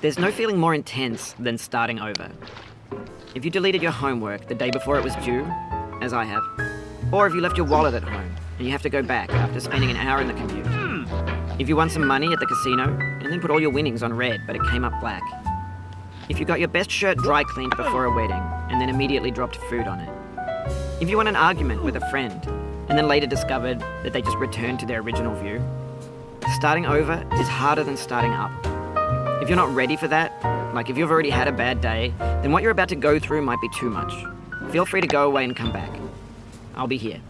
There's no feeling more intense than starting over. If you deleted your homework the day before it was due, as I have, or if you left your wallet at home, and you have to go back after spending an hour in the commute. If you won some money at the casino and then put all your winnings on red but it came up black. If you got your best shirt dry cleaned before a wedding and then immediately dropped food on it. If you won an argument with a friend and then later discovered that they just returned to their original view. Starting over is harder than starting up. If you're not ready for that, like if you've already had a bad day, then what you're about to go through might be too much. Feel free to go away and come back. I'll be here.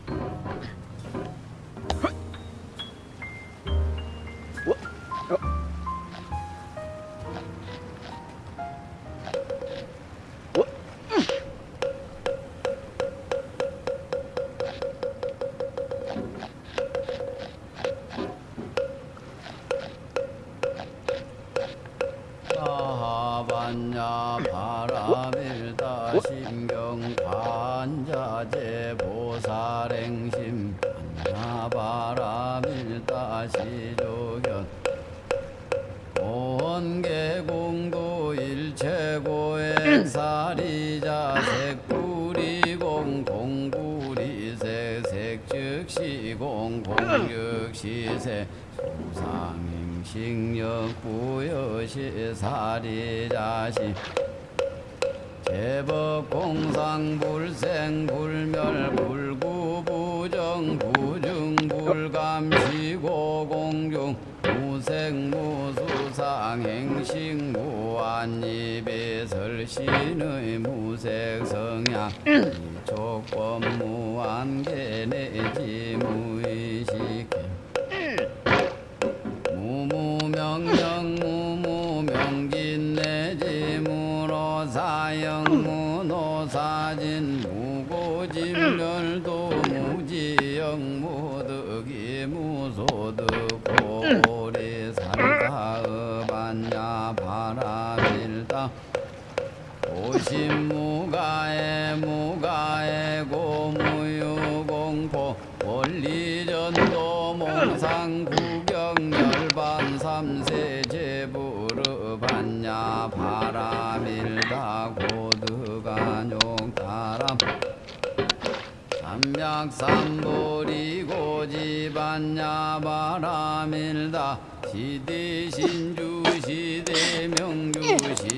반야 바라밀다 심경 관자재 보살행심. 반야 바라밀다 시조견 온계공도 일체고행 사리자 색구리공 공구리색 색즉시공 공즉시색 소상행식력 부여시 사리자시 제법 공상 불생 불멸 불구부정 부중 불감시고 공중 무색 무 수상 행식 무한입에 설신의 무색 성향 이촉법 무한계 내지 무의식 무무명령 무무명긴 내지 무로사영 무노사진 무가에 무가에 고무유공포 원리전도 몽상 구경 열반 삼세 제부르 반야 바라밀다 고드간욕다람. 삼약삼보리 고지반야 바라밀다. 시대신주 시대명주 시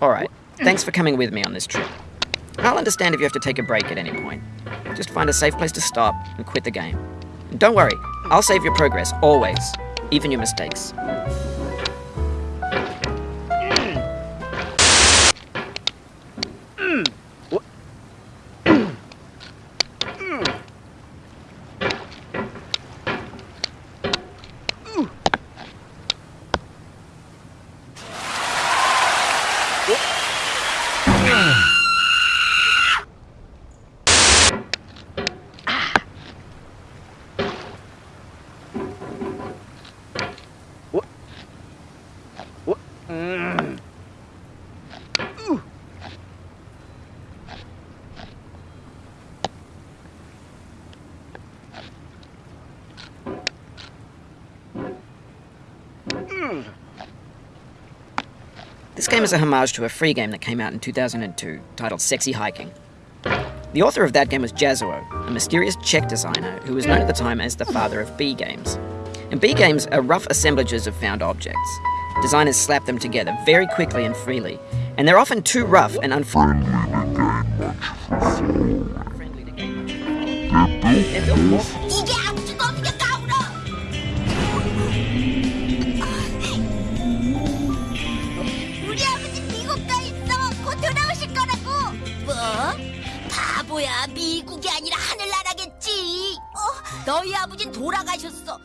Alright, thanks for coming with me on this trip. I'll understand if you have to take a break at any point. Just find a safe place to stop and quit the game. And don't worry, I'll save your progress, always, even your mistakes. This game is a homage to a free game that came out in 2002 titled Sexy Hiking. The author of that game was Jazzuo, a mysterious Czech designer who was known at the time as the father of B games. And B games are rough assemblages of found objects. Designers slap them together very quickly and freely, and they're often too rough and unfriendly to gain much of a follow. 이게 아무것도 없는 게 까불어. 우리 아버지 미국 가 있어. 곧 돌아오실 거라고. 뭐? 바보야. 미국이 아니라 하늘나라겠지. 어, 너희 아버진 돌아가셨어.